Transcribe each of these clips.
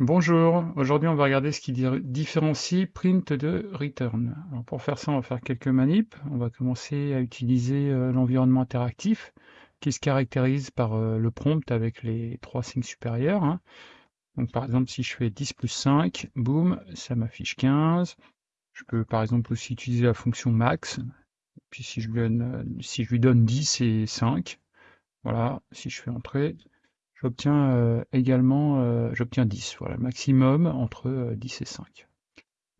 Bonjour, aujourd'hui on va regarder ce qui différencie print de return. Alors pour faire ça, on va faire quelques manips. On va commencer à utiliser euh, l'environnement interactif qui se caractérise par euh, le prompt avec les trois signes supérieurs. hein. Donc par exemple, si je fais 10 plus 5, boum, ça m'affiche 15. Je peux par exemple aussi utiliser la fonction max. Puis si je lui donne, euh, si je lui donne 10 et 5, voilà, si je fais entrer, j'obtiens euh, également euh, j'obtiens 10, voilà, maximum entre euh, 10 et 5.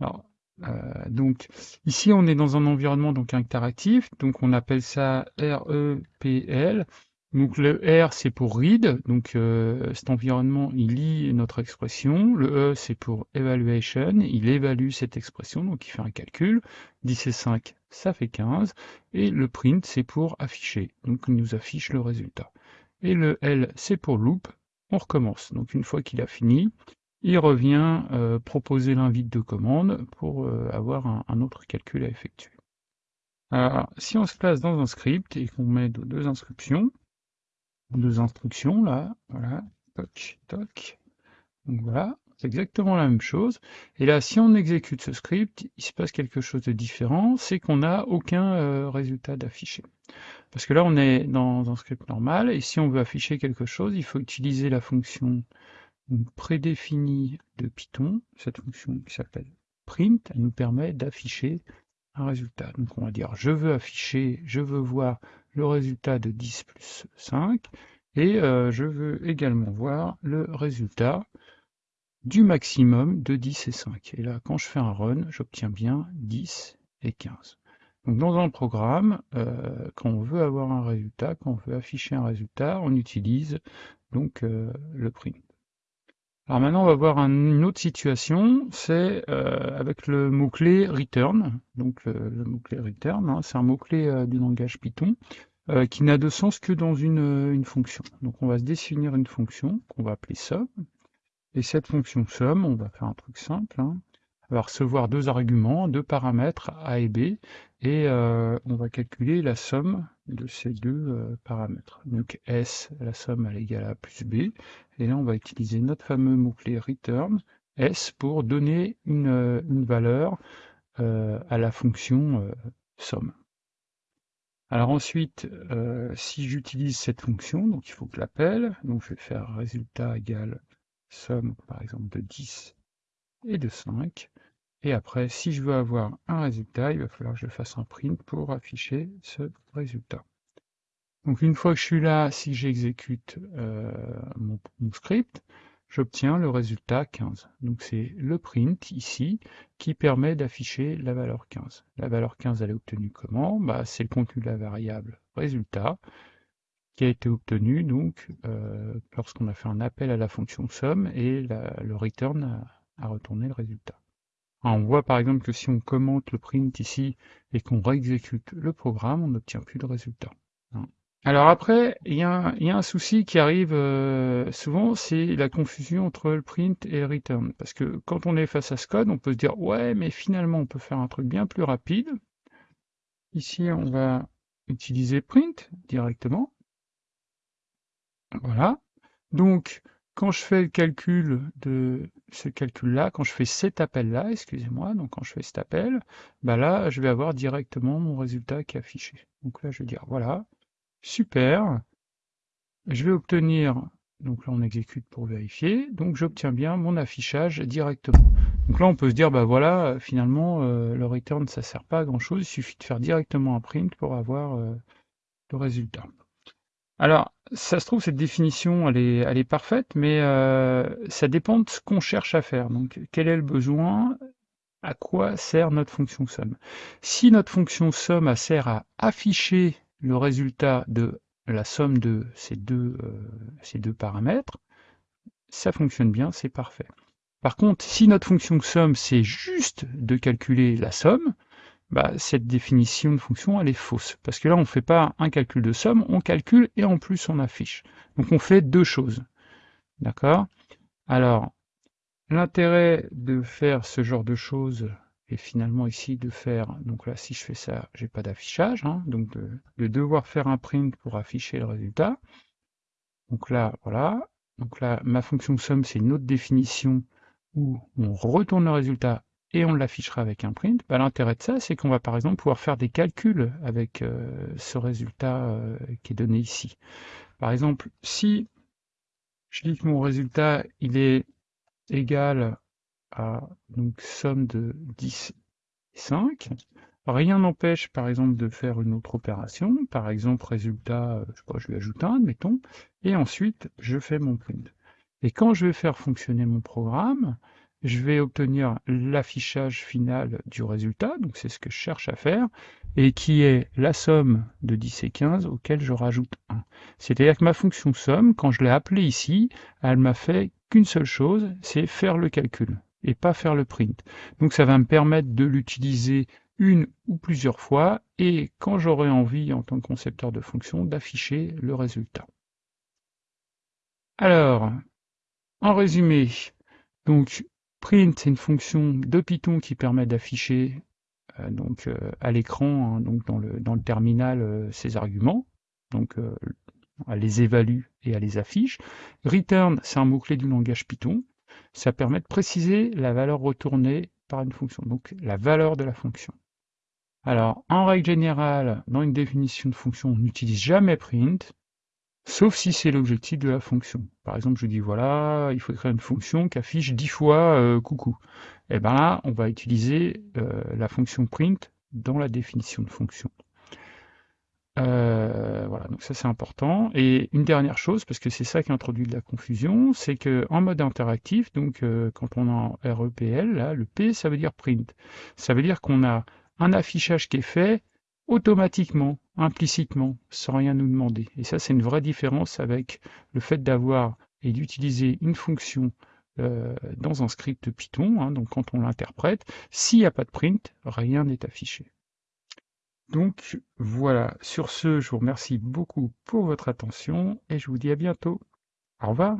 Alors, euh, donc ici on est dans un environnement donc interactif, donc on appelle ça REPL. Donc le R c'est pour read, donc euh, cet environnement il lit notre expression. Le E c'est pour evaluation, il évalue cette expression, donc il fait un calcul. 10 et 5 ça fait 15. Et le print c'est pour afficher, donc il nous affiche le résultat. Et le L, c'est pour loop. On recommence. Donc une fois qu'il a fini, il revient euh, proposer l'invite de commande pour euh, avoir un, un, autre calcul à effectuer. Alors, si on se place dans un script et qu'on met deux inscriptions, deux instructions là, voilà, toc, toc, donc voilà, c'est exactement la même chose. Et là, si on exécute ce script, il se passe quelque chose de différent, c'est qu'on n'a aucun euh, résultat d'affiché. Parce que là, on est dans un script normal, et si on veut afficher quelque chose, il faut utiliser la fonction prédéfinie de Python, cette fonction qui s'appelle print, elle nous permet d'afficher un résultat. Donc on va dire je veux afficher, je veux voir le résultat de 10 plus 5, et euh, je veux également voir le résultat du maximum de 10 et 5. Et là, quand je fais un run, j'obtiens bien 10 et 15. Donc dans un programme, euh, quand on veut avoir un résultat, quand on veut afficher un résultat, on utilise donc euh, le print. Alors maintenant, on va voir une autre situation, c'est euh, avec le mot-clé return. Donc le, mot-clé return, hein, c'est un mot-clé du langage Python qui n'a de sens que dans une, une fonction. Donc on va se définir une fonction qu'on va appeler sum. Et cette fonction sum, on va faire un truc simple, hein, va recevoir deux arguments, deux paramètres A et B, et euh, on va calculer la somme de ces deux euh, paramètres. Donc S, la somme elle est égale à plus B, et là on va utiliser notre fameux mot-clé return, S, pour donner une, euh, valeur à la fonction somme. Alors ensuite, si j'utilise cette fonction, donc il faut que je l'appelle, donc je vais faire résultat égal somme par exemple de 10 et de 5, et après, si je veux avoir un résultat, il va falloir que je fasse un print pour afficher ce résultat. Donc une fois que je suis là, si j'exécute euh, mon, script, j'obtiens le résultat 15. Donc c'est le print ici qui permet d'afficher la valeur 15. La valeur 15, elle est obtenue comment? Bah, C'est le contenu de la variable résultat qui a été obtenu donc euh, lorsqu'on a fait un appel à la fonction sum et le return a, retourné le résultat. Ah, on voit par exemple que si on commente le print ici et qu'on réexécute le programme, on n'obtient plus de résultat. Hein. Alors après, il y, a un souci qui arrive euh, souvent, c'est la confusion entre le print et le return. Parce que quand on est face à ce code, on peut se dire « ouais, mais finalement, on peut faire un truc bien plus rapide ». Ici, on va utiliser print directement. Voilà. Donc, quand je fais le calcul de ce calcul-là, quand je fais cet appel-là, excusez-moi, donc quand je fais cet appel, bah là, je vais avoir directement mon résultat qui est affiché. Donc là, je vais dire, voilà, super, je vais obtenir, donc là on exécute pour vérifier, donc j'obtiens bien mon affichage directement. Donc là, on peut se dire, bah voilà, finalement, euh, le return, ça sert pas à grand-chose, il suffit de faire directement un print pour avoir euh, le résultat. Alors, ça se trouve, cette définition, elle est, parfaite, mais euh, ça dépend de ce qu'on cherche à faire. Donc, quel est le besoin? À quoi sert notre fonction somme? Si notre fonction somme sert à afficher le résultat de la somme de ces deux, euh, ces deux paramètres, ça fonctionne bien, c'est parfait. Par contre, si notre fonction somme, c'est juste de calculer la somme, bah, cette définition de fonction, elle est fausse. Parce que là, on ne fait pas un calcul de somme, on calcule et en plus on affiche. Donc on fait deux choses. D'accord? Alors, l'intérêt de faire ce genre de choses est finalement ici de faire, donc là, si je fais ça, j'ai pas d'affichage, hein, donc de, de, devoir faire un print pour afficher le résultat. Donc là, voilà, donc là, ma fonction somme, c'est une autre définition où on retourne le résultat et on l'affichera avec un print. Bah, L'intérêt de ça, c'est qu'on va par exemple pouvoir faire des calculs avec euh, ce résultat euh, qui est donné ici. Par exemple, si je dis que mon résultat il est égal à donc somme de 10 et 5, rien n'empêche par exemple de faire une autre opération, par exemple résultat, euh, je sais pas, je lui ajoute un, admettons, et ensuite je fais mon print. Et quand je vais faire fonctionner mon programme, je vais obtenir l'affichage final du résultat, donc c'est ce que je cherche à faire, et qui est la somme de 10 et 15 auquel je rajoute 1. C'est-à-dire que ma fonction somme, quand je l'ai appelée ici, elle m'a fait qu'une seule chose, c'est faire le calcul, et pas faire le print. Donc ça va me permettre de l'utiliser une ou plusieurs fois, et quand j'aurai envie, en tant que concepteur de fonction, d'afficher le résultat. Alors, en résumé, donc Print, c'est une fonction de Python qui permet d'afficher euh, donc euh, à l'écran, hein, donc dans le, dans le terminal, euh, ces arguments. Donc elle les évalue et elle les affiche. Return, c'est un mot-clé du langage Python. Ça permet de préciser la valeur retournée par une fonction, donc la valeur de la fonction. Alors, en règle générale, dans une définition de fonction, on n'utilise jamais print, sauf si c'est l'objectif de la fonction. Par exemple, je dis voilà, il faut écrire une fonction qui affiche 10 fois euh, coucou. Et eh bien là, on va utiliser euh, la fonction print dans la définition de fonction. Euh, voilà, donc ça c'est important. Et une dernière chose, parce que c'est ça qui introduit de la confusion, c'est que en mode interactif, donc quand on a REPL, là, le P ça veut dire print. Ça veut dire qu'on a un affichage qui est fait automatiquement, implicitement, sans rien nous demander. Et ça, c'est une vraie différence avec le fait d'avoir et d'utiliser une fonction euh, dans un script Python, hein, donc quand on l'interprète, s'il n'y a pas de print, rien n'est affiché. Donc voilà, sur ce, je vous remercie beaucoup pour votre attention et je vous dis à bientôt. Au revoir.